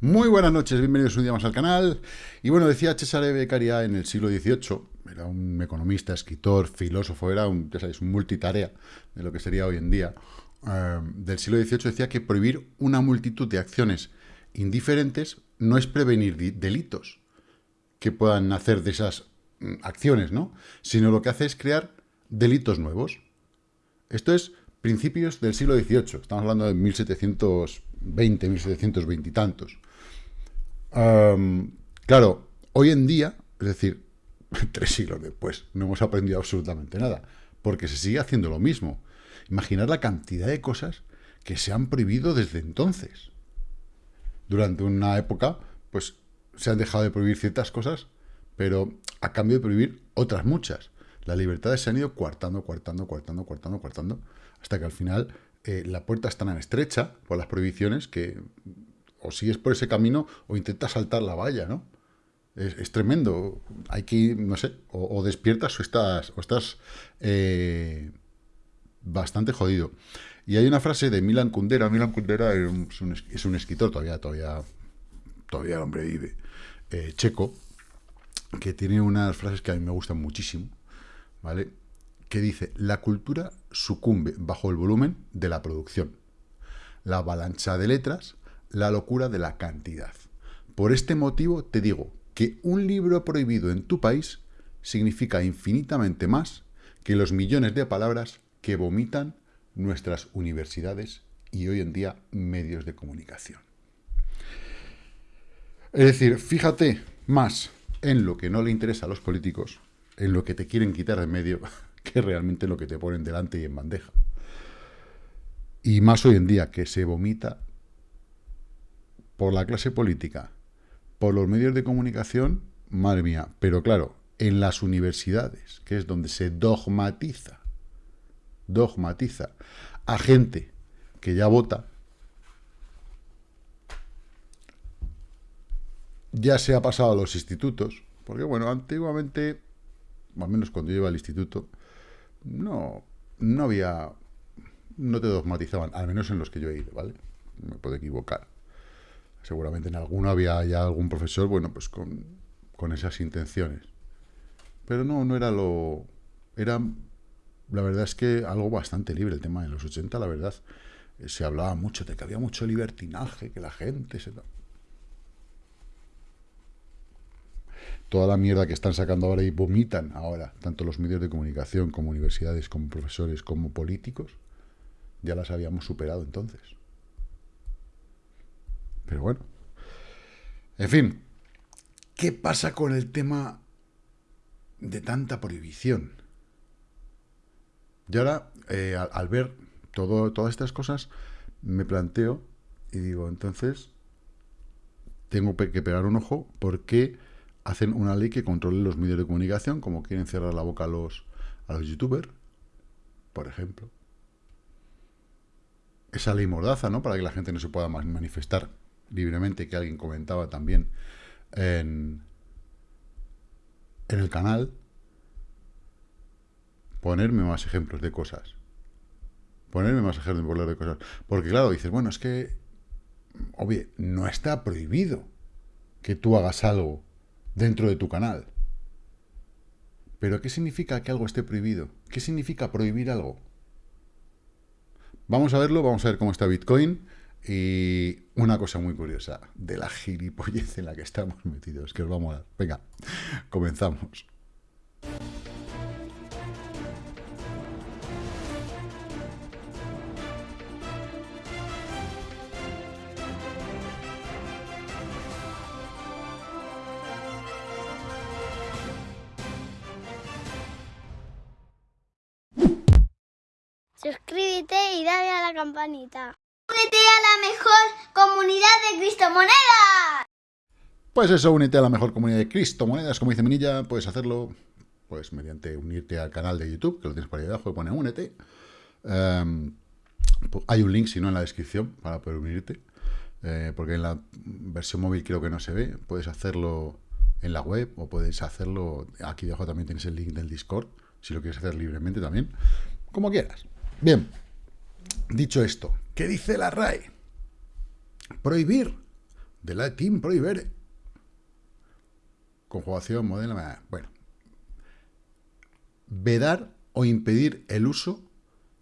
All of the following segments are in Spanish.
Muy buenas noches, bienvenidos un día más al canal. Y bueno, decía Cesare Beccaria en el siglo XVIII, era un economista, escritor, filósofo, era un, ya sabéis, un multitarea de lo que sería hoy en día. Eh, del siglo XVIII decía que prohibir una multitud de acciones indiferentes no es prevenir delitos que puedan nacer de esas mm, acciones, ¿no? Sino lo que hace es crear delitos nuevos. Esto es principios del siglo XVIII, estamos hablando de 1720, 1720 y tantos claro, hoy en día, es decir, tres siglos después, no hemos aprendido absolutamente nada, porque se sigue haciendo lo mismo. Imaginar la cantidad de cosas que se han prohibido desde entonces. Durante una época, pues se han dejado de prohibir ciertas cosas, pero a cambio de prohibir otras muchas. Las libertades se han ido coartando, coartando, coartando, coartando, coartando, hasta que al final eh, la puerta está tan estrecha por las prohibiciones que o sigues por ese camino o intentas saltar la valla, ¿no? Es, tremendo. Hay que, no sé, o, despiertas o estás, o estás eh, bastante jodido. Y hay una frase de Milan Kundera. Milan Kundera es un, escritor, todavía, todavía, todavía el hombre vive, eh, checo, que tiene unas frases que a mí me gustan muchísimo, ¿vale? Que dice, la cultura sucumbe bajo el volumen de la producción. La avalancha de letras la locura de la cantidad. Por este motivo te digo que un libro prohibido en tu país significa infinitamente más que los millones de palabras que vomitan nuestras universidades y hoy en día medios de comunicación. Es decir, fíjate más en lo que no le interesa a los políticos, en lo que te quieren quitar de medio, que realmente lo que te ponen delante y en bandeja. Y más hoy en día, que se vomita por la clase política, por los medios de comunicación, madre mía. Pero claro, en las universidades, que es donde se dogmatiza, dogmatiza a gente que ya vota, ya se ha pasado a los institutos, porque bueno, antiguamente, al menos cuando yo iba al instituto, no, no había, no te dogmatizaban, al menos en los que yo he ido, ¿vale? Me puedo equivocar. Seguramente en alguno había ya algún profesor, bueno, pues con, con esas intenciones. Pero no, no era lo... Era, la verdad es que algo bastante libre el tema de los 80, la verdad. Eh, se hablaba mucho de que había mucho libertinaje, que la gente se... Toda la mierda que están sacando ahora y vomitan ahora, tanto los medios de comunicación como universidades, como profesores, como políticos, ya las habíamos superado entonces. Pero bueno. En fin. ¿Qué pasa con el tema de tanta prohibición? Y ahora, eh, al, ver todo, todas estas cosas, me planteo y digo, entonces, tengo que pegar un ojo porque hacen una ley que controle los medios de comunicación, como quieren cerrar la boca a los, a los youtubers, por ejemplo. Esa ley mordaza, ¿no? Para que la gente no se pueda manifestar libremente, que alguien comentaba también en, en el canal, ponerme más ejemplos de cosas. Ponerme más ejemplos de cosas. Porque claro, dices, bueno, es que, obvio, no está prohibido que tú hagas algo dentro de tu canal. Pero ¿qué significa que algo esté prohibido? ¿Qué significa prohibir algo? Vamos a verlo, vamos a ver cómo está Bitcoin. Y una cosa muy curiosa de la gilipollez en la que estamos metidos, que os vamos a dar. Venga, comenzamos. Suscríbete y dale a la campanita. Únete a la mejor comunidad de criptomonedas. Pues eso, únete a la mejor comunidad de criptomonedas, como dice Minilla, puedes hacerlo pues mediante unirte al canal de YouTube, que lo tienes por ahí abajo, pone únete. Em, hay un link, si no, en la descripción para poder unirte, eh, porque en la versión móvil creo que no se ve, puedes hacerlo en la web o puedes hacerlo, aquí debajo también tienes el link del Discord, si lo quieres hacer libremente también, como quieras. Bien, dicho esto, ¿qué dice la RAE? Prohibir de la Team Prohibere. Conjugación, modelo... Bueno. Vedar o impedir el uso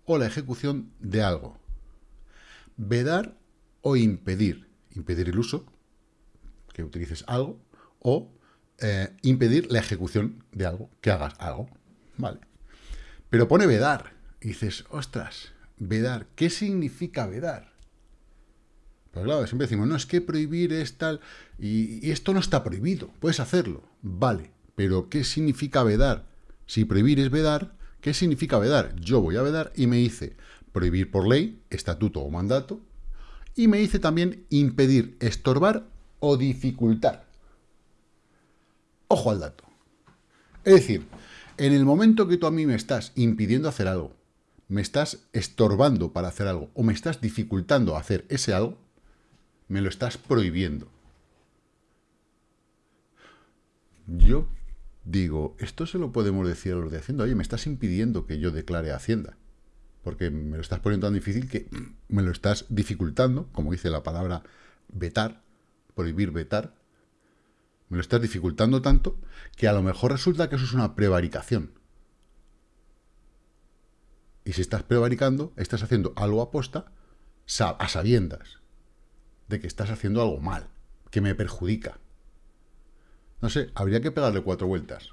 o la ejecución de algo. Vedar o impedir. Impedir el uso, que utilices algo, o eh, impedir la ejecución de algo, que hagas algo. Vale. Pero pone vedar. Y dices, ostras, vedar. ¿Qué significa vedar? Pues claro, siempre decimos, no, es que prohibir es tal, y, esto no está prohibido, puedes hacerlo, vale, pero ¿qué significa vedar? Si prohibir es vedar, ¿qué significa vedar? Yo voy a vedar y me dice prohibir por ley, estatuto o mandato, y me dice también impedir, estorbar o dificultar. Ojo al dato. Es decir, en el momento que tú a mí me estás impidiendo hacer algo, me estás estorbando para hacer algo, o me estás dificultando hacer ese algo, me lo estás prohibiendo. Yo digo, esto se lo podemos decir a los de Hacienda. Oye, me estás impidiendo que yo declare Hacienda. Porque me lo estás poniendo tan difícil que me lo estás dificultando, como dice la palabra vetar, prohibir vetar. Me lo estás dificultando tanto que a lo mejor resulta que eso es una prevaricación. Y si estás prevaricando, estás haciendo algo aposta a sabiendas de que estás haciendo algo mal, que me perjudica. No sé, habría que pegarle cuatro vueltas.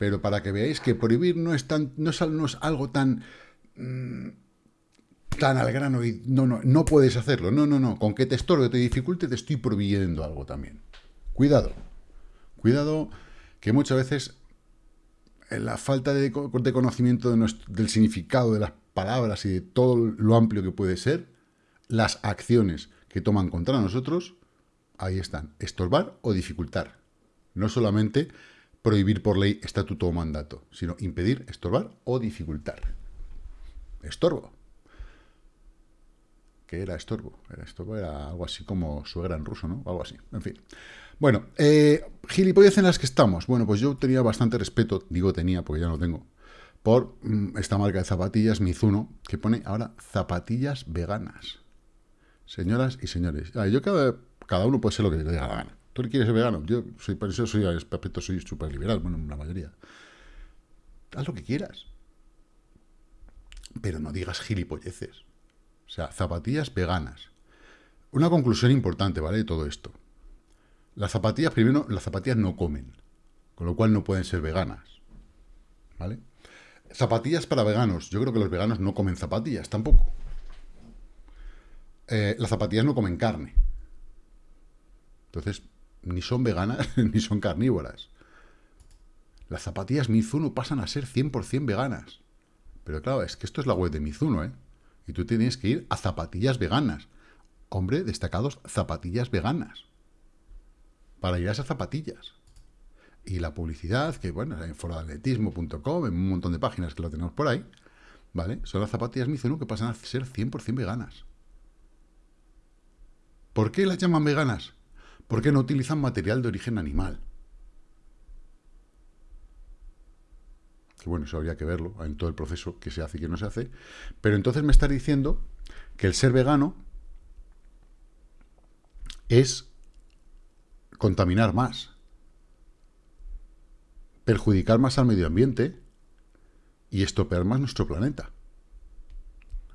Pero para que veáis que prohibir no es, tan, no es, algo tan, mm, tan al grano y no, no, no puedes hacerlo. No, no, no. Con que te estorbe te dificulte, te estoy prohibiendo algo también. Cuidado. Cuidado que muchas veces la falta de, conocimiento del significado de las palabras y de todo lo amplio que puede ser, las acciones que toman contra nosotros, ahí están, estorbar o dificultar. No solamente prohibir por ley, estatuto o mandato, sino impedir, estorbar o dificultar. Estorbo. ¿Qué era estorbo? Era estorbo, era algo así como suegra en ruso, ¿no? Algo así, en fin. Bueno, eh, gilipollas en las que estamos. Bueno, pues yo tenía bastante respeto, digo tenía porque ya no tengo, por mm, esta marca de zapatillas Mizuno, que pone ahora zapatillas veganas. Señoras y señores, yo cada, cada uno puede ser lo que le diga la gana. ¿Tú quieres ser vegano? Yo soy, por soy, aspecto soy súper liberal, bueno, la mayoría. Haz lo que quieras. Pero no digas gilipolleces. O sea, zapatillas veganas. Una conclusión importante, ¿vale? De todo esto. Las zapatillas, primero, las zapatillas no comen. Con lo cual no pueden ser veganas. ¿Vale? Zapatillas para veganos. Yo creo que los veganos no comen zapatillas tampoco. Eh, las zapatillas no comen carne. Entonces, ni son veganas ni son carnívoras. Las zapatillas Mizuno pasan a ser 100% veganas. Pero claro, es que esto es la web de Mizuno, ¿eh? Y tú tienes que ir a zapatillas veganas. Hombre, destacados zapatillas veganas. Para ir a esas zapatillas. Y la publicidad, que bueno, en foroatletismo.com, en un montón de páginas que lo tenemos por ahí, ¿vale? Son las zapatillas Mizuno que pasan a ser 100% veganas. ¿Por qué las llaman veganas? Porque no utilizan material de origen animal. Que bueno, eso habría que verlo en todo el proceso que se hace y que no se hace. Pero entonces me está diciendo que el ser vegano es contaminar más, perjudicar más al medio ambiente y estropear más nuestro planeta.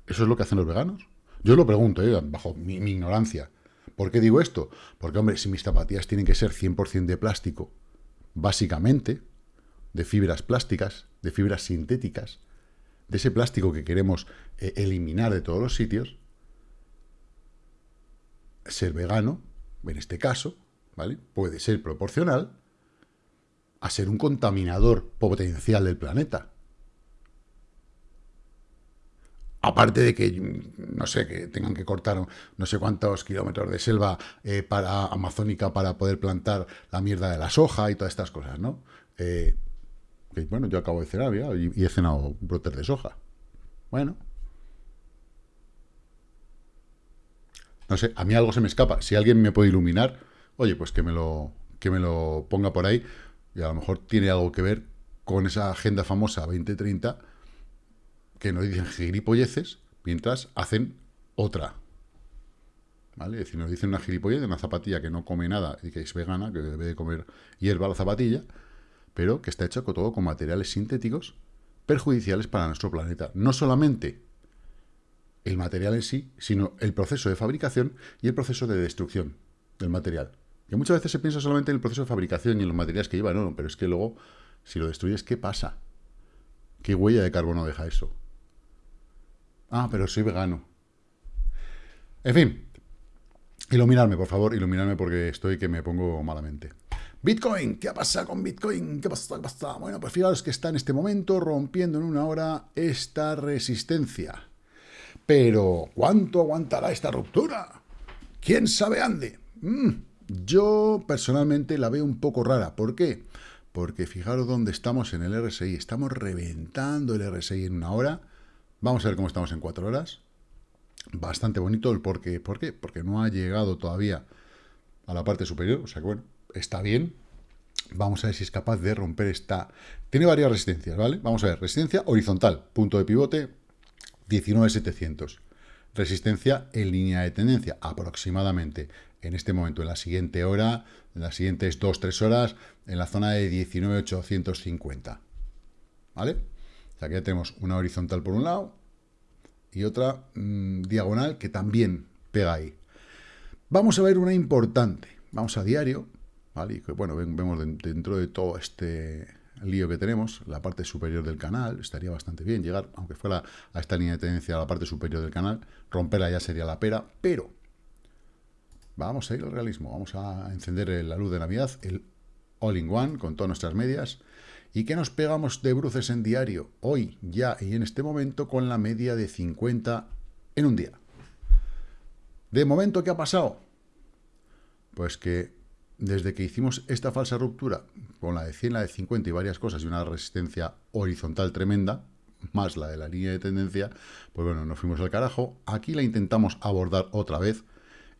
¿Eso es lo que hacen los veganos? Yo lo pregunto, ¿eh? bajo mi ignorancia. ¿Por qué digo esto? Porque, hombre, si mis zapatillas tienen que ser 100% de plástico, básicamente, de fibras plásticas, de fibras sintéticas, de ese plástico que queremos eh, eliminar de todos los sitios, ser vegano, en este caso, ¿vale? Puede ser proporcional a ser un contaminador potencial del planeta. Aparte de que, no sé, que tengan que cortar no sé cuántos kilómetros de selva eh, para amazónica para poder plantar la mierda de la soja y todas estas cosas, ¿no? Eh, bueno, yo acabo de cenar y, he cenado brotes de soja. Bueno. No sé, a mí algo se me escapa. Si alguien me puede iluminar, oye, pues que me lo, que me lo ponga por ahí y a lo mejor tiene algo que ver con esa agenda famosa 2030 que no dicen gilipolleces mientras hacen otra. ¿vale? Es decir, nos dicen una gilipollez una zapatilla que no come nada y que es vegana, que debe de comer hierba la zapatilla, pero que está hecha con todo con materiales sintéticos perjudiciales para nuestro planeta. No solamente el material en sí, sino el proceso de fabricación y el proceso de destrucción del material. Que muchas veces se piensa solamente en el proceso de fabricación y en los materiales que lleva, no, no, pero es que luego, si lo destruyes, ¿qué pasa? ¿Qué huella de carbono deja eso? Ah, pero soy vegano. En fin, iluminarme, por favor, iluminarme porque estoy que me pongo malamente. Bitcoin, ¿qué pasa con Bitcoin? ¿Qué pasa? ¿Qué pasa? Bueno, pues fijaros que está en este momento rompiendo en una hora esta resistencia. Pero, ¿cuánto aguantará esta ruptura? ¿Quién sabe ande? Mm, yo personalmente la veo un poco rara. ¿Por qué? Porque fijaros dónde estamos en el RSI. Estamos reventando el RSI en una hora. Vamos a ver cómo estamos en cuatro horas. Bastante bonito el por qué. ¿Por qué? Porque no ha llegado todavía a la parte superior. O sea que bueno, está bien. Vamos a ver si es capaz de romper esta... Tiene varias resistencias, ¿vale? Vamos a ver, resistencia horizontal, punto de pivote, 19,700. Resistencia en línea de tendencia, aproximadamente en este momento, en la siguiente hora, en las siguientes 2-3 horas, en la zona de 19,850. ¿Vale? O sea, que ya tenemos una horizontal por un lado y otra mmm, diagonal que también pega ahí. Vamos a ver una importante. Vamos a diario, ¿vale? Y que, bueno, vemos dentro de todo este lío que tenemos, la parte superior del canal, estaría bastante bien llegar, aunque fuera a esta línea de tendencia a la parte superior del canal, romperla ya sería la pera, pero vamos a ir al realismo, vamos a encender la luz de Navidad, el All-in-One, con todas nuestras medias, y que nos pegamos de bruces en diario, hoy, ya y en este momento, con la media de 50 en un día. De momento, ¿qué ha pasado? Pues que desde que hicimos esta falsa ruptura con la de 100, la de 50 y varias cosas y una resistencia horizontal tremenda, más la de la línea de tendencia, pues bueno, nos fuimos al carajo. Aquí la intentamos abordar otra vez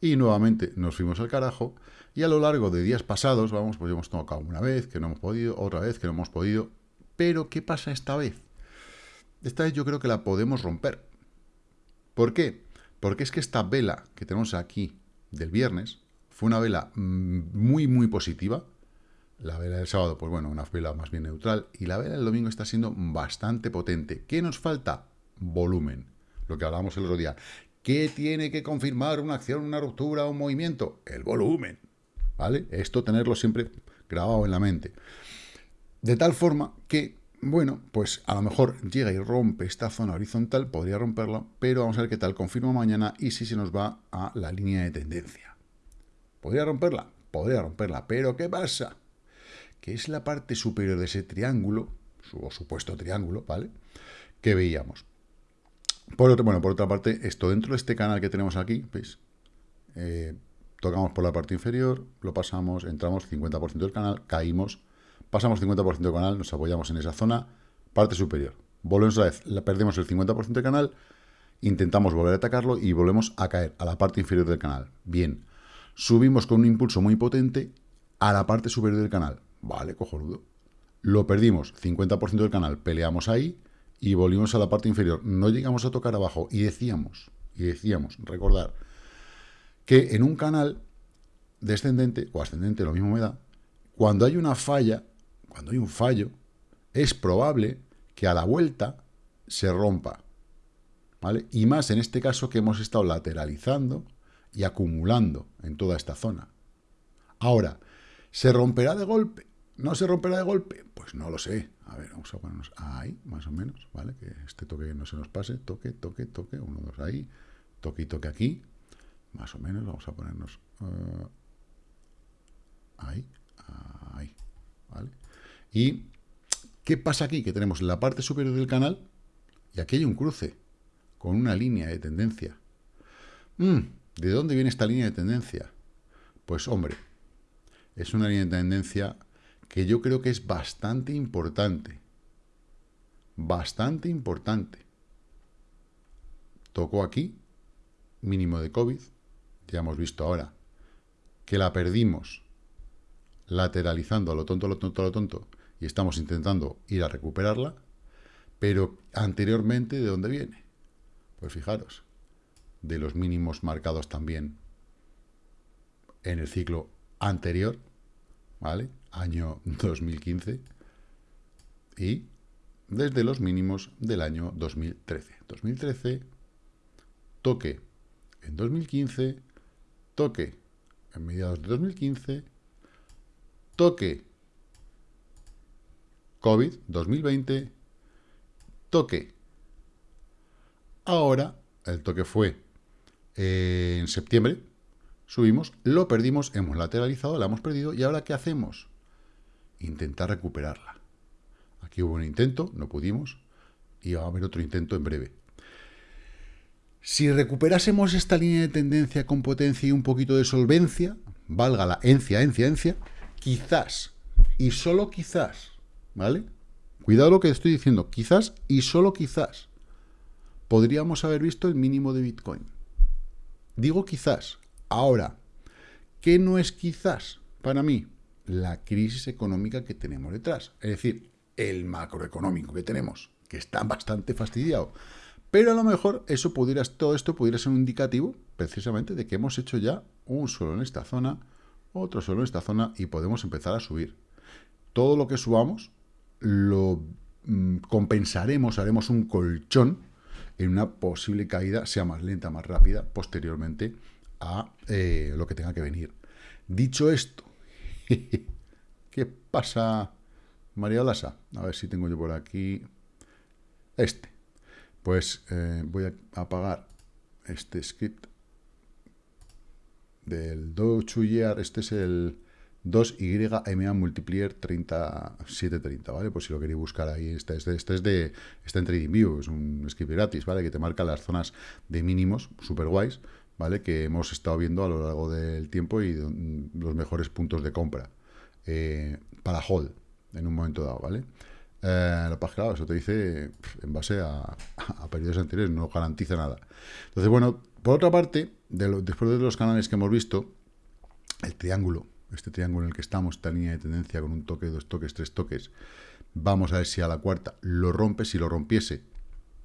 y nuevamente nos fuimos al carajo. Y a lo largo de días pasados, vamos, pues hemos tocado una vez, que no hemos podido, otra vez, que no hemos podido. Pero, ¿qué pasa esta vez? Esta vez yo creo que la podemos romper. ¿Por qué? Porque es que esta vela que tenemos aquí del viernes, fue una vela mm, muy, muy positiva. La vela del sábado, pues bueno, una vela más bien neutral. Y la vela del domingo está siendo bastante potente. ¿Qué nos falta? Volumen. Lo que hablábamos el otro día. ¿Qué tiene que confirmar una acción, una ruptura, un movimiento? El volumen. ¿Vale? Esto tenerlo siempre grabado en la mente. De tal forma que, bueno, pues a lo mejor llega y rompe esta zona horizontal, podría romperla, pero vamos a ver qué tal confirma mañana y si se nos va a la línea de tendencia. ¿Podría romperla? Podría romperla, pero ¿qué pasa? Que es la parte superior de ese triángulo, o supuesto triángulo, ¿vale? Que veíamos. Por bueno, por otra parte, esto dentro de este canal que tenemos aquí, ¿veis? Eh, tocamos por la parte inferior, lo pasamos, entramos 50% del canal, caímos, pasamos 50% del canal, nos apoyamos en esa zona, parte superior. Volvemos a vez, perdemos el 50% del canal, intentamos volver a atacarlo y volvemos a caer a la parte inferior del canal. Bien, subimos con un impulso muy potente a la parte superior del canal. Vale, cojonudo. Lo perdimos, 50% del canal, peleamos ahí y volvimos a la parte inferior. No llegamos a tocar abajo y decíamos, y decíamos, recordar, que en un canal descendente o ascendente, lo mismo me da, cuando hay una falla, cuando hay un fallo, es probable que a la vuelta se rompa. ¿Vale? Y más en este caso que hemos estado lateralizando y acumulando en toda esta zona. Ahora, ¿se romperá de golpe? ¿No se romperá de golpe? Pues no lo sé. A ver, vamos a ponernos ahí, más o menos, ¿vale? Que este toque no se nos pase. Toque, toque, toque. Uno, dos, ahí. Toque y toque aquí. Más o menos, vamos a ponernos uh, ahí, ahí, ¿vale? Y, ¿qué pasa aquí? Que tenemos la parte superior del canal y aquí hay un cruce con una línea de tendencia. Mm, ¿De dónde viene esta línea de tendencia? Pues hombre, es una línea de tendencia que yo creo que es bastante importante. Bastante importante. Tocó aquí, mínimo de COVID, ya hemos visto ahora, que la perdimos lateralizando a lo tonto, a lo tonto, a lo tonto, y estamos intentando ir a recuperarla, pero anteriormente, ¿de dónde viene? Pues fijaros, de los mínimos marcados también en el ciclo anterior, ¿vale? Año 2015 y desde los mínimos del año 2013. 2013, toque en 2015, toque en mediados de 2015, toque COVID 2020, toque. Ahora, el toque fue eh, en septiembre, subimos, lo perdimos, hemos lateralizado, la hemos perdido, y ahora ¿qué hacemos? Intentar recuperarla. Aquí hubo un intento, no pudimos, y va a haber otro intento en breve. Si recuperásemos esta línea de tendencia con potencia y un poquito de solvencia, valga la encia, encia, encia, quizás, y solo quizás, ¿vale? Cuidado lo que estoy diciendo, quizás y solo quizás, podríamos haber visto el mínimo de Bitcoin. Digo quizás. Ahora, ¿qué no es quizás para mí? La crisis económica que tenemos detrás. Es decir, el macroeconómico que tenemos, que está bastante fastidiado. Pero a lo mejor eso pudiera, todo esto pudiera ser un indicativo precisamente de que hemos hecho ya un suelo en esta zona, otro suelo en esta zona y podemos empezar a subir. Todo lo que subamos lo mm, compensaremos, haremos un colchón en una posible caída, sea más lenta, más rápida, posteriormente a eh, lo que tenga que venir. Dicho esto, ¿qué pasa, María Lasa? A ver si tengo yo por aquí este. Pues eh, voy a apagar este script del Do Este es el 2YMA multiplier 3730, ¿vale? Pues si lo queréis buscar ahí, este, este, este es de, está en TradingView, es un script gratis, ¿vale? Que te marca las zonas de mínimos, super guays, ¿vale? Que hemos estado viendo a lo largo del tiempo y los mejores puntos de compra eh, para hold en un momento dado, ¿vale? Eh, la página, eso te dice en base a, periodos anteriores, no garantiza nada. Entonces, bueno, por otra parte, después de los canales que hemos visto, el triángulo, este triángulo en el que estamos, esta línea de tendencia con un toque, dos toques, tres toques, vamos a ver si a la cuarta lo rompe, si lo rompiese,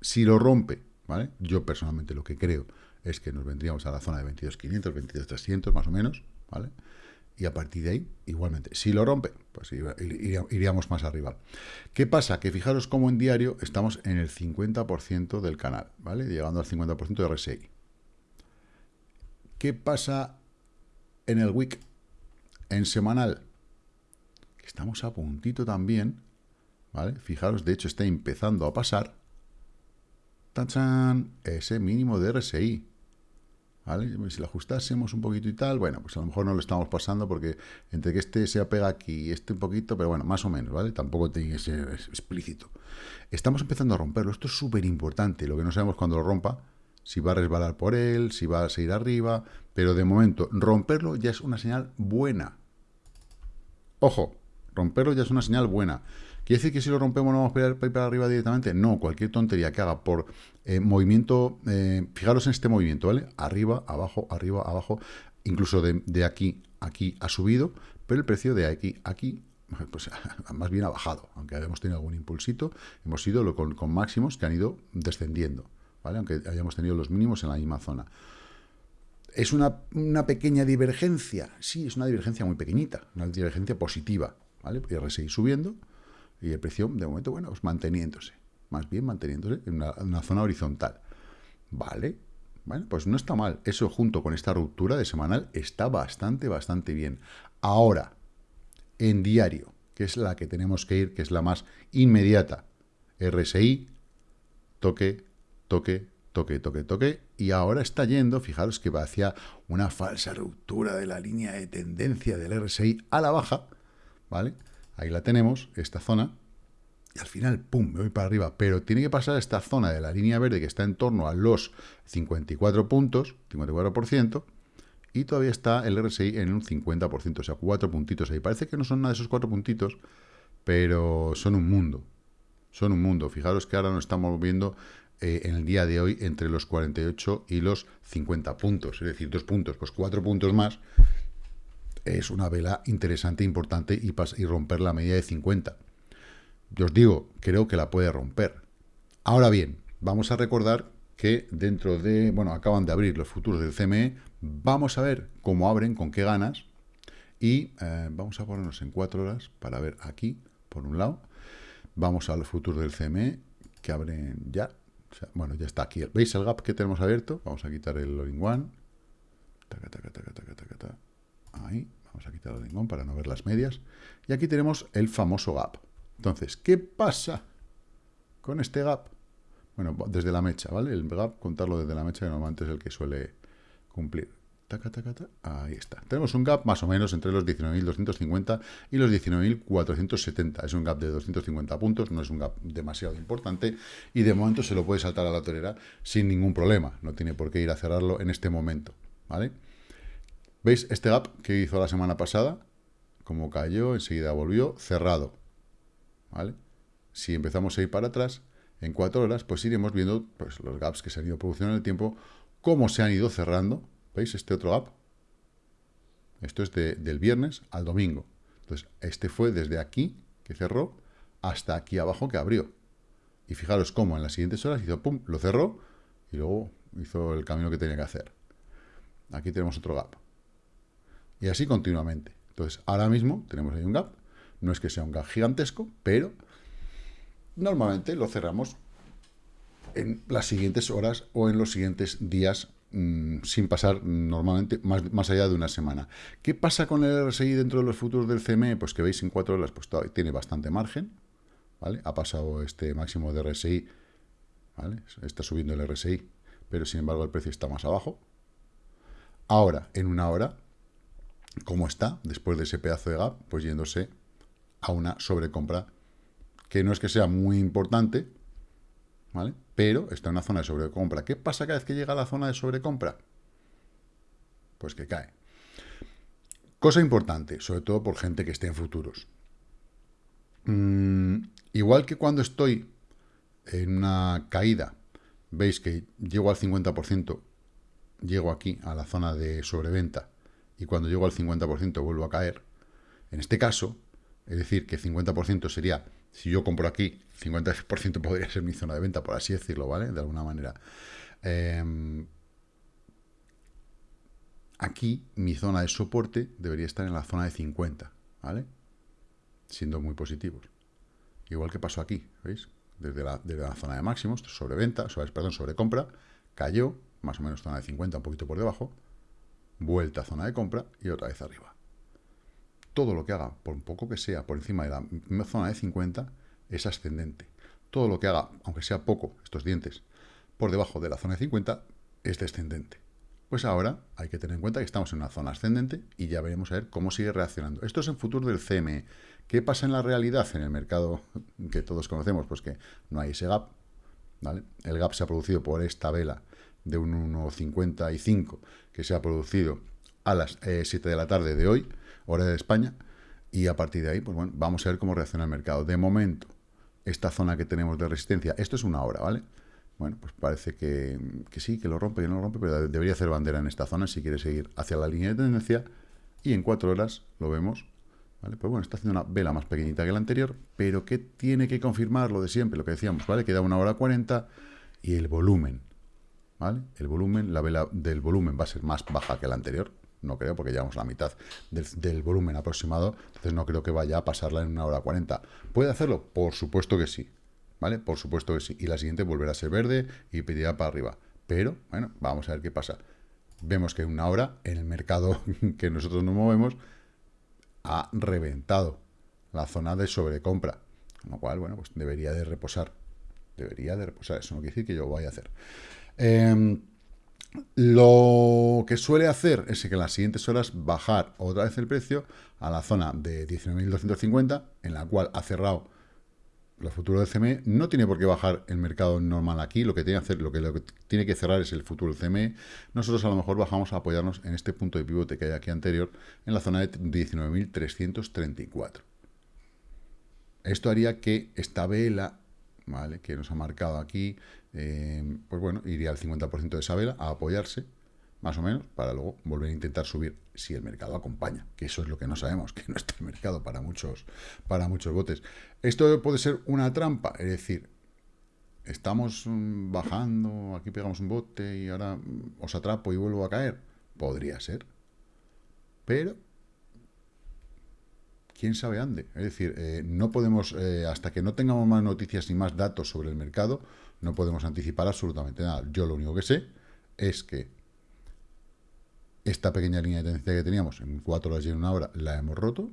si lo rompe, ¿vale? Yo personalmente lo que creo es que nos vendríamos a la zona de 22.500, 22.300 más o menos, ¿vale? y a partir de ahí, igualmente, si lo rompe, pues iríamos más arriba. ¿Qué pasa? Que fijaros cómo en diario estamos en el 50% del canal, ¿vale? Llegando al 50% de RSI. ¿Qué pasa en el week? En semanal. Estamos a puntito también, ¿vale? Fijaros, de hecho está empezando a pasar ¡tachan! ese mínimo de RSI. Si lo ajustásemos un poquito y tal, bueno, pues a lo mejor no lo estamos pasando porque entre que este se apega aquí y este un poquito, pero bueno, más o menos, ¿vale? Tampoco tiene que ser explícito. Estamos empezando a romperlo, esto es súper importante, lo que no sabemos cuando lo rompa, si va a resbalar por él, si va a seguir arriba, pero de momento romperlo ya es una señal buena. Ojo, romperlo ya es una señal buena. ¿Quiere decir que si lo rompemos no vamos a ir para arriba directamente? No, cualquier tontería que haga por eh, movimiento, eh, fijaros en este movimiento, ¿vale? Arriba, abajo, arriba, abajo, incluso de, aquí, aquí ha subido, pero el precio de aquí, aquí, pues más bien ha bajado, aunque hayamos tenido algún impulsito, hemos ido con, con máximos que han ido descendiendo, ¿vale? Aunque hayamos tenido los mínimos en la misma zona. ¿Es una, una, pequeña divergencia? Sí, es una divergencia muy pequeñita, una divergencia positiva, ¿vale? Y seguir subiendo, y el precio, de momento, bueno, pues manteniéndose. Más bien manteniéndose en una, zona horizontal. Vale. Bueno, pues no está mal. Eso junto con esta ruptura de semanal está bastante, bastante bien. Ahora, en diario, que es la que tenemos que ir, que es la más inmediata. RSI, toque, toque, toque, toque, toque, y ahora está yendo, fijaros que va hacia una falsa ruptura de la línea de tendencia del RSI a la baja, ¿vale? Ahí la tenemos, esta zona. Y al final, ¡pum!, me voy para arriba. Pero tiene que pasar esta zona de la línea verde que está en torno a los 54 puntos, 54%, y todavía está el RSI en un 50%, o sea, cuatro puntitos ahí. Parece que no son nada de esos cuatro puntitos, pero son un mundo. Son un mundo. Fijaros que ahora nos estamos viendo eh, en el día de hoy entre los 48 y los 50 puntos, es decir, dos puntos, pues cuatro puntos más es una vela interesante, importante y, romper la media de 50. Os digo, creo que la puede romper. Ahora bien, vamos a recordar que dentro de, bueno, acaban de abrir los futuros del CME, Vamos a ver cómo abren, con qué ganas, y eh, vamos a ponernos en cuatro horas para ver aquí, por un lado, vamos al futuro del CME, que abren ya, bueno, ya está aquí. ¿Veis el gap que tenemos abierto? Vamos a quitar el all one. Ahí, vamos a quitar el all para no ver las medias. Y aquí tenemos el famoso gap. Entonces, ¿qué pasa con este gap? Bueno, desde la mecha, ¿vale? El gap, contarlo desde la mecha, que normalmente es el que suele cumplir. ahí está. Tenemos un gap más o menos entre los 19.250 y los 19.470. Es un gap de 250 puntos, no es un gap demasiado importante y de momento se lo puede saltar a la torera sin ningún problema. No tiene por qué ir a cerrarlo en este momento, ¿vale? ¿Veis este gap que hizo la semana pasada? Como cayó, enseguida volvió, cerrado, ¿vale? Si empezamos a ir para atrás, en cuatro horas, pues iremos viendo pues, los gaps que se han ido produciendo en el tiempo, cómo se han ido cerrando. ¿Veis este otro gap? Esto es del viernes al domingo. Entonces, este fue desde aquí, que cerró, hasta aquí abajo, que abrió. Y fijaros cómo en las siguientes horas hizo, pum, lo cerró, y luego hizo el camino que tenía que hacer. Aquí tenemos otro gap. Y así continuamente. Entonces, ahora mismo tenemos ahí un gap. No es que sea un gap gigantesco, pero normalmente lo cerramos en las siguientes horas o en los siguientes días mm, sin pasar normalmente más, más, allá de una semana. ¿Qué pasa con el RSI dentro de los futuros del CME? Pues que veis en cuatro horas, pues tiene bastante margen, ¿vale? Ha pasado este máximo de RSI, ¿vale? Está subiendo el RSI, pero sin embargo el precio está más abajo. Ahora, en una hora, ¿cómo está? Después de ese pedazo de gap, pues yéndose a una sobrecompra que no es que sea muy importante, ¿vale? Pero está en una zona de sobrecompra. ¿Qué pasa cada vez que llega a la zona de sobrecompra? Pues que cae. Cosa importante, sobre todo por gente que esté en futuros. Mm, igual que cuando estoy en una caída, veis que llego al 50%, llego aquí a la zona de sobreventa, y cuando llego al 50% vuelvo a caer. En este caso, es decir, que 50% sería si yo compro aquí, 50% podría ser mi zona de venta, por así decirlo, ¿vale? De alguna manera. Em, aquí mi zona de soporte debería estar en la zona de 50, ¿vale? Siendo muy positivos. Igual que pasó aquí, ¿veis? Desde la, zona de máximos, sobre venta, sobre, perdón, sobre compra, cayó, más o menos zona de 50, un poquito por debajo, vuelta a zona de compra y otra vez arriba todo lo que haga, por un poco que sea, por encima de la zona de 50, es ascendente. Todo lo que haga, aunque sea poco, estos dientes, por debajo de la zona de 50, es descendente. Pues ahora hay que tener en cuenta que estamos en una zona ascendente y ya veremos a ver cómo sigue reaccionando. Esto es en futuro del CME. ¿Qué pasa en la realidad, en el mercado que todos conocemos? Pues que no hay ese gap. El gap se ha producido por esta vela de un 1,55 que se ha producido a las 7 eh, de la tarde de hoy hora de España, y a partir de ahí, pues bueno, vamos a ver cómo reacciona el mercado. De momento, esta zona que tenemos de resistencia, esto es una hora, ¿vale? Bueno, pues parece que, sí, que lo rompe, que no lo rompe, pero debería hacer bandera en esta zona si quiere seguir hacia la línea de tendencia, y en cuatro horas lo vemos, ¿vale? Pues bueno, está haciendo una vela más pequeñita que la anterior, pero que tiene que confirmar lo de siempre, lo que decíamos, ¿vale? Queda una hora 40 y el volumen, ¿vale? El volumen, la vela del volumen va a ser más baja que la anterior, no creo, porque llevamos la mitad del, volumen aproximado, entonces no creo que vaya a pasarla en una hora 40. ¿Puede hacerlo? Por supuesto que sí, ¿vale? Por supuesto que sí. Y la siguiente volverá a ser verde y pedirá para arriba. Pero, bueno, vamos a ver qué pasa. Vemos que una hora, en el mercado que nosotros nos movemos, ha reventado la zona de sobrecompra. Con lo cual, bueno, pues debería de reposar. Debería de reposar. Eso no quiere decir que yo vaya a hacer. Eh, lo que suele hacer es que en las siguientes horas bajar otra vez el precio a la zona de 19.250, en la cual ha cerrado el futuro del CME. No tiene por qué bajar el mercado normal aquí, lo que tiene que, hacer, lo que, lo que tiene que cerrar es el futuro del CME. Nosotros a lo mejor bajamos a apoyarnos en este punto de pivote que hay aquí anterior, en la zona de 19.334. Esto haría que esta vela ¿vale? que nos ha marcado aquí, eh, pues bueno, iría al 50% de esa vela a apoyarse, más o menos, para luego volver a intentar subir si el mercado acompaña, que eso es lo que no sabemos, que no está el mercado para muchos, para muchos botes. Esto puede ser una trampa, es decir, estamos mm, bajando, aquí pegamos un bote y ahora mm, os atrapo y vuelvo a caer. Podría ser. Pero, quién sabe ande. Es decir, eh, no podemos, eh, hasta que no tengamos más noticias ni más datos sobre el mercado, no podemos anticipar absolutamente nada. Yo lo único que sé es que esta pequeña línea de tendencia que teníamos en cuatro horas y en una hora la hemos roto,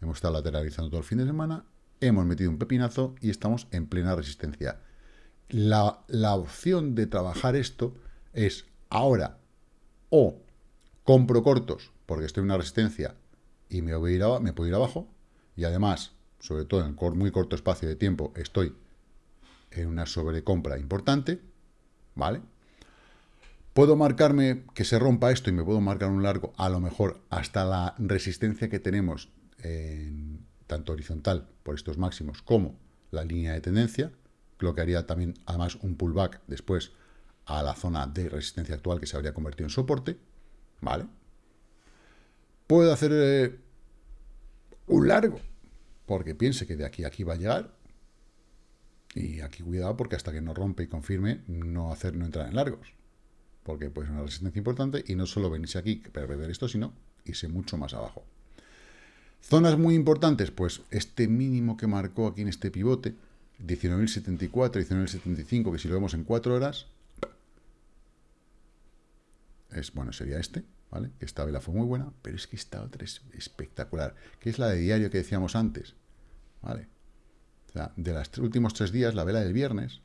hemos estado lateralizando todo el fin de semana, hemos metido un pepinazo y estamos en plena resistencia. La, la opción de trabajar esto es ahora o compro cortos porque estoy en una resistencia y me, puedo ir abajo y además, sobre todo en muy corto espacio de tiempo, estoy en una sobrecompra importante, ¿vale? Puedo marcarme que se rompa esto y me puedo marcar un largo, a lo mejor hasta la resistencia que tenemos en, tanto horizontal por estos máximos como la línea de tendencia, lo que haría también además un pullback después a la zona de resistencia actual que se habría convertido en soporte, ¿vale? Puedo hacer eh, un largo, porque piense que de aquí a aquí va a llegar, y aquí cuidado porque hasta que no rompe y confirme, no hacer no entrar en largos porque pues una resistencia importante y no solo venirse aquí para perder esto, sino irse mucho más abajo. Zonas muy importantes, pues este mínimo que marcó aquí en este pivote, 19.074, 19.075, que si lo vemos en 4 horas, es, bueno, sería este, ¿vale? Que esta vela fue muy buena, pero es que esta otra es espectacular, que es la de diario que decíamos antes, ¿vale? Sea, de los últimos tres días, la vela del viernes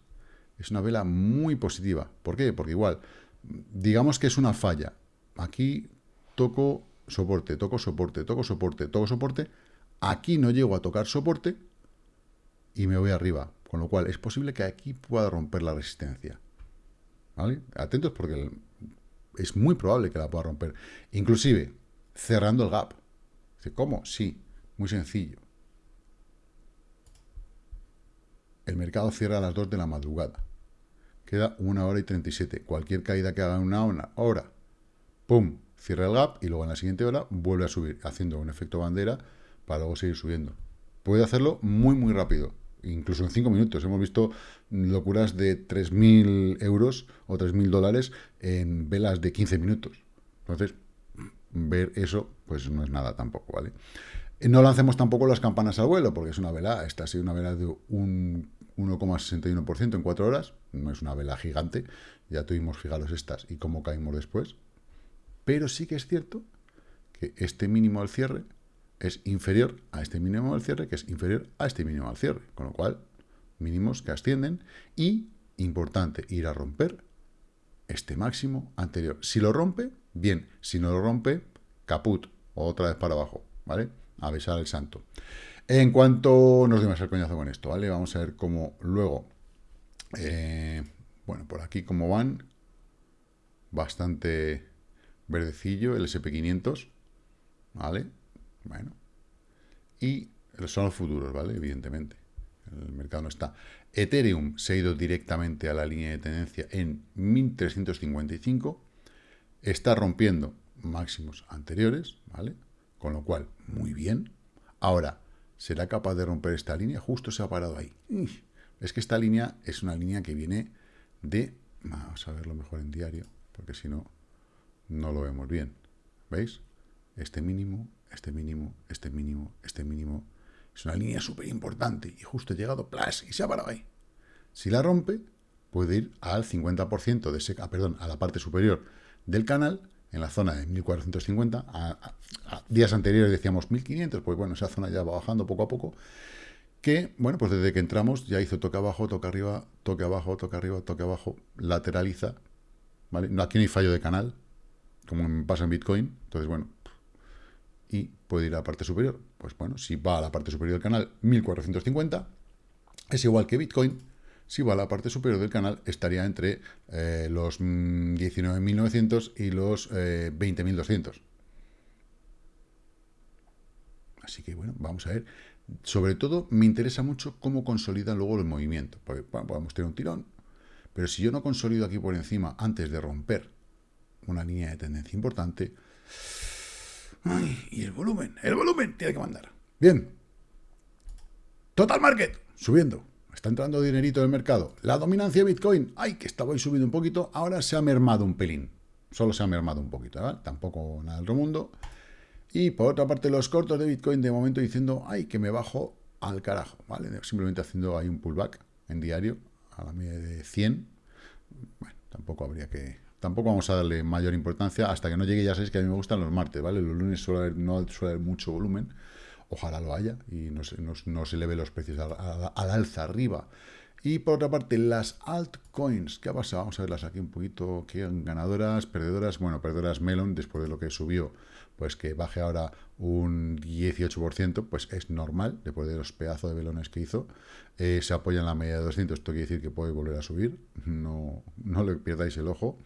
es una vela muy positiva. ¿Por qué? Porque igual, digamos que es una falla. Aquí toco soporte, toco soporte, toco soporte, toco soporte. Aquí no llego a tocar soporte y me voy arriba. Con lo cual es posible que aquí pueda romper la resistencia. ¿Vale? Atentos porque es muy probable que la pueda romper. Inclusive cerrando el gap. ¿Cómo? Sí, muy sencillo. El mercado cierra a las 2 de la madrugada queda una hora y 37. Cualquier caída que haga en una hora, ¡pum!, cierra el gap y luego en la siguiente hora vuelve a subir, haciendo un efecto bandera para luego seguir subiendo. Puede hacerlo muy, muy rápido, incluso en 5 minutos. Hemos visto locuras de 3.000 euros o 3.000 dólares en velas de 15 minutos. Entonces, ver eso, pues no es nada tampoco, ¿vale? No lancemos tampoco las campanas al vuelo, porque es una vela, esta ha sido una vela de un 1,61% en 4 horas, no es una vela gigante, ya tuvimos, fijaros estas y cómo caímos después, pero sí que es cierto que este mínimo al cierre es inferior a este mínimo al cierre, que es inferior a este mínimo al cierre, con lo cual, mínimos que ascienden y, importante, ir a romper este máximo anterior. Si lo rompe, bien, si no lo rompe, caput, otra vez para abajo, ¿vale? A besar el santo. En cuanto nos dimos el coñazo con esto, ¿vale? Vamos a ver cómo luego, eh, bueno, por aquí cómo van, bastante verdecillo el SP500, ¿vale? Bueno, y son los futuros, ¿vale? Evidentemente, el mercado no está. Ethereum se ha ido directamente a la línea de tendencia en 1355, está rompiendo máximos anteriores, ¿vale? Con lo cual, muy bien. Ahora, ¿Será capaz de romper esta línea? Justo se ha parado ahí. Es que esta línea es una línea que viene de... Vamos a verlo mejor en diario, porque si no, no lo vemos bien. ¿Veis? Este mínimo, este mínimo, este mínimo, este mínimo. Es una línea súper importante y justo ha llegado, plas, y se ha parado ahí. Si la rompe, puede ir al 50% de ese... Ah, perdón, a la parte superior del canal en la zona de 1450, a, días anteriores decíamos 1500, pues bueno, esa zona ya va bajando poco a poco, que, bueno, pues desde que entramos ya hizo toque abajo, toque arriba, toque abajo, toque arriba, toque abajo, lateraliza, ¿vale? No, aquí no hay fallo de canal, como pasa en Bitcoin, entonces, bueno, y puede ir a la parte superior, pues bueno, si va a la parte superior del canal 1450, es igual que Bitcoin, si va a la parte superior del canal, estaría entre eh, los 19.900 y los 20.200. Eh, Así que, bueno, vamos a ver. Sobre todo, me interesa mucho cómo consolidan luego el movimiento. Porque podemos tener un tirón, pero si yo no consolido aquí por encima antes de romper una línea de tendencia importante... Y el volumen, el volumen tiene que mandar. Bien. Total Market, subiendo. Está entrando dinerito en el mercado. La dominancia de Bitcoin, ay, que estaba hoy subiendo un poquito, ahora se ha mermado un pelín. solo se ha mermado un poquito, ¿vale? Tampoco nada del otro mundo. Y por otra parte, los cortos de Bitcoin de momento diciendo, ay, que me bajo al carajo, ¿vale? Simplemente haciendo ahí un pullback en diario a la media de 100. Bueno, tampoco habría que... Tampoco vamos a darle mayor importancia hasta que no llegue, ya sabéis que a mí me gustan los martes, ¿vale? Los lunes suele no suele haber mucho volumen, ojalá lo haya y no se, no, se eleve los precios al, alza arriba. Y por otra parte, las altcoins, ¿qué ha pasado? Vamos a verlas aquí un poquito, ¿qué ganadoras, perdedoras? Bueno, perdedoras Melon, después de lo que subió pues que baje ahora un 18%, pues es normal, después de los pedazos de velones que hizo. Eh, se apoya en la media de 200, esto quiere decir que puede volver a subir, no, no le pierdáis el ojo.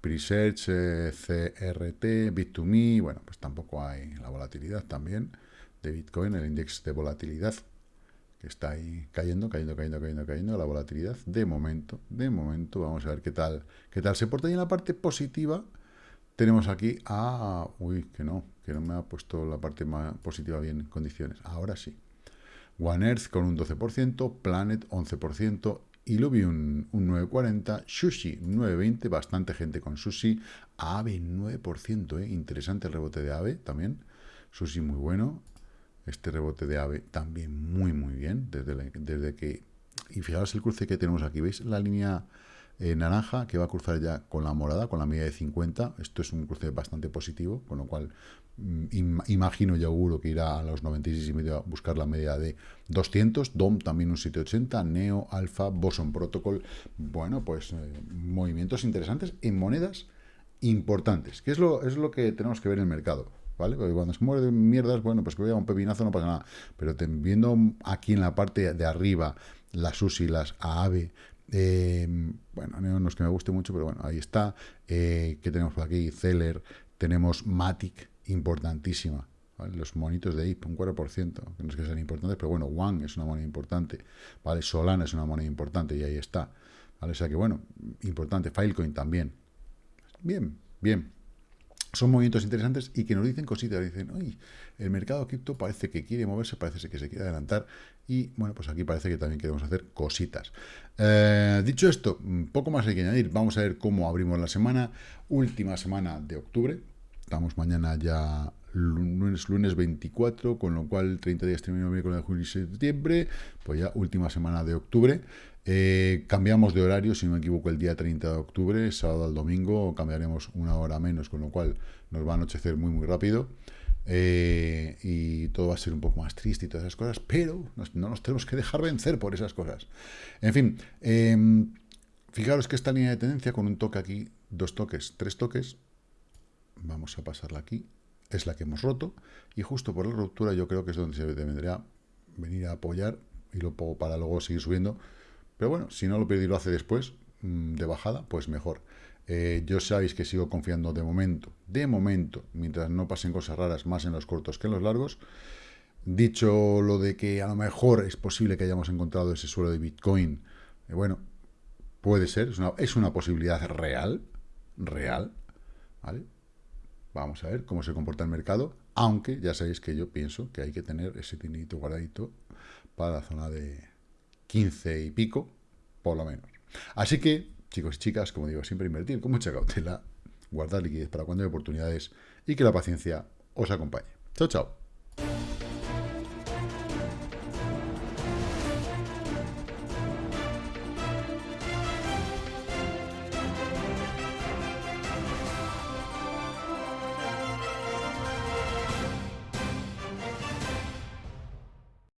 Presearch, eh, CRT, Bit2Me, bueno, pues tampoco hay la volatilidad también de Bitcoin, el índice de volatilidad, que está ahí cayendo, cayendo, cayendo, cayendo, cayendo, la volatilidad, de momento, de momento, vamos a ver qué tal, qué tal se porta. Y en la parte positiva, tenemos aquí a... Uy, que no, que no me ha puesto la parte más positiva bien en condiciones. Ahora sí. One Earth con un 12%, Planet 11%, Illuvium un 9,40%, Sushi 9,20%, bastante gente con Sushi, AVE 9%, ¿eh? interesante el rebote de AVE también, Sushi muy bueno, este rebote de AVE también muy muy bien, desde, desde que... Y fijaros el cruce que tenemos aquí, ¿veis la línea eh, naranja, que va a cruzar ya con la morada, con la media de 50. Esto es un cruce bastante positivo, con lo cual mm, imagino y auguro que irá a los 96 y medio a buscar la media de 200. DOM también un 780, Neo, Alpha, Boson Protocol. Bueno, pues eh, movimientos interesantes en monedas importantes, que es lo, es lo que tenemos que ver en el mercado. ¿Vale? Cuando se muere de mierdas, bueno, pues que vea un pepinazo no pasa nada. Pero viendo aquí en la parte de arriba las SUSI, las AAVE, eh, bueno, no es que me guste mucho, pero bueno, ahí está. Eh, ¿Qué tenemos por aquí? Zeller, tenemos Matic, importantísima. Los monitos de IP, un 4%, que no es que sean importantes, pero bueno, One es una moneda importante, ¿vale? Solana es una moneda importante y ahí está. ¿vale? O sea que bueno, importante. Filecoin también. Bien, bien son movimientos interesantes y que nos dicen cositas, dicen, oye, el mercado cripto parece que quiere moverse, parece que se quiere adelantar y bueno, pues aquí parece que también queremos hacer cositas. Eh, dicho esto, poco más hay que añadir, vamos a ver cómo abrimos la semana, última semana de octubre, estamos mañana ya lunes, lunes 24, con lo cual 30 días terminó con el julio y septiembre, pues ya última semana de octubre. Eh, cambiamos de horario, si no me equivoco, el día 30 de octubre, sábado al domingo, cambiaremos una hora menos, con lo cual nos va a anochecer muy, muy rápido. Eh, y todo va a ser un poco más triste y todas esas cosas, pero no nos tenemos que dejar vencer por esas cosas. En fin, em, fijaros que esta línea de tendencia con un toque aquí, dos toques, tres toques, vamos a pasarla aquí, es la que hemos roto, y justo por la ruptura yo creo que es donde se debería venir a apoyar y lo para luego seguir subiendo pero bueno, si no lo pide y lo hace después, mm, de bajada, pues mejor. Eh, yo sabéis que sigo confiando de momento, de momento, mientras no pasen cosas raras más en los cortos que en los largos. Dicho lo de que a lo mejor es posible que hayamos encontrado ese suelo de Bitcoin, eh, bueno, puede ser, es una, es una posibilidad real, real, ¿vale? Vamos a ver cómo se comporta el mercado, aunque ya sabéis que yo pienso que hay que tener ese tinito guardadito para la zona de, 15 y pico, por lo menos. Así que, chicos y chicas, como digo, siempre invertir con mucha cautela, guardar liquidez para cuando hay oportunidades y que la paciencia os acompañe. Chao, chao.